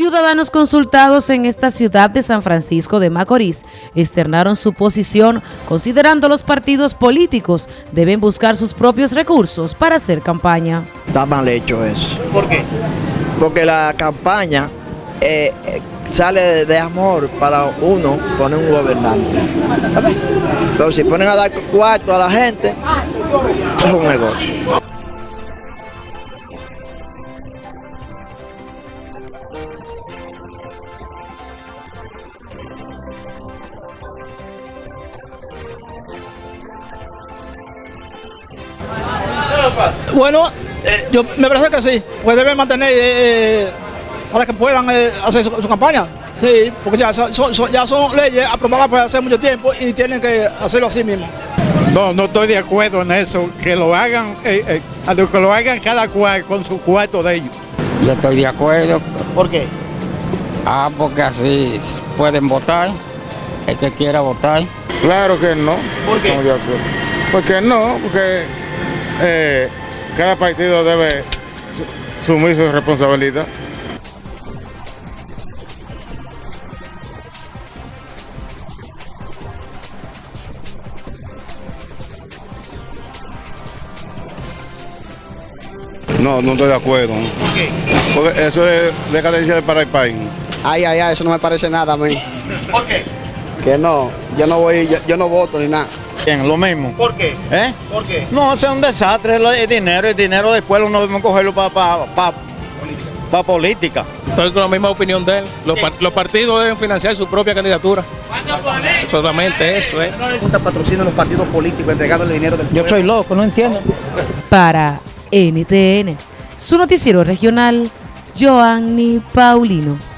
Ciudadanos consultados en esta ciudad de San Francisco de Macorís externaron su posición considerando los partidos políticos deben buscar sus propios recursos para hacer campaña. Está mal hecho eso. ¿Por qué? Porque la campaña eh, sale de, de amor para uno poner un gobernante. Pero si ponen a dar cuarto a la gente, es un negocio. Bueno, eh, yo me parece que sí, pues deben mantener eh, eh, para que puedan hacer su, campaña. Sí, porque ya son, ya son leyes aprobadas por hace mucho tiempo y tienen que hacerlo así mismo. No, no estoy de acuerdo en eso. Que lo hagan, que lo hagan cada cual con su cuarto de ellos. Yo estoy de acuerdo. ¿Por qué? Ah, porque así pueden votar, el que quiera votar. Claro que no. ¿Por qué? Estamos de acuerdo. Porque no, porque eh, cada partido debe su- asumir su responsabilidad. No, no estoy de acuerdo. ¿Por qué? Porque eso es decadencia para el país. Ay, ay, ay, eso no me parece nada a mí. ¿Por qué? Que no, yo no voy, yo, yo no voto ni nada. Bien, lo mismo. ¿Por qué? ¿Eh? ¿Por qué? No, sea un desastre el, dinero. El dinero después uno debe cogerlo para pa, pa, pa política. Estoy con la misma opinión de él. Los, par- los partidos deben financiar su propia candidatura. Solamente eso, ¿eh? ¿No les gusta patrocinio a los partidos políticos entregándole dinero del Yo soy loco, no entiendo. Para NTN, su noticiero regional, Joanny Paulino.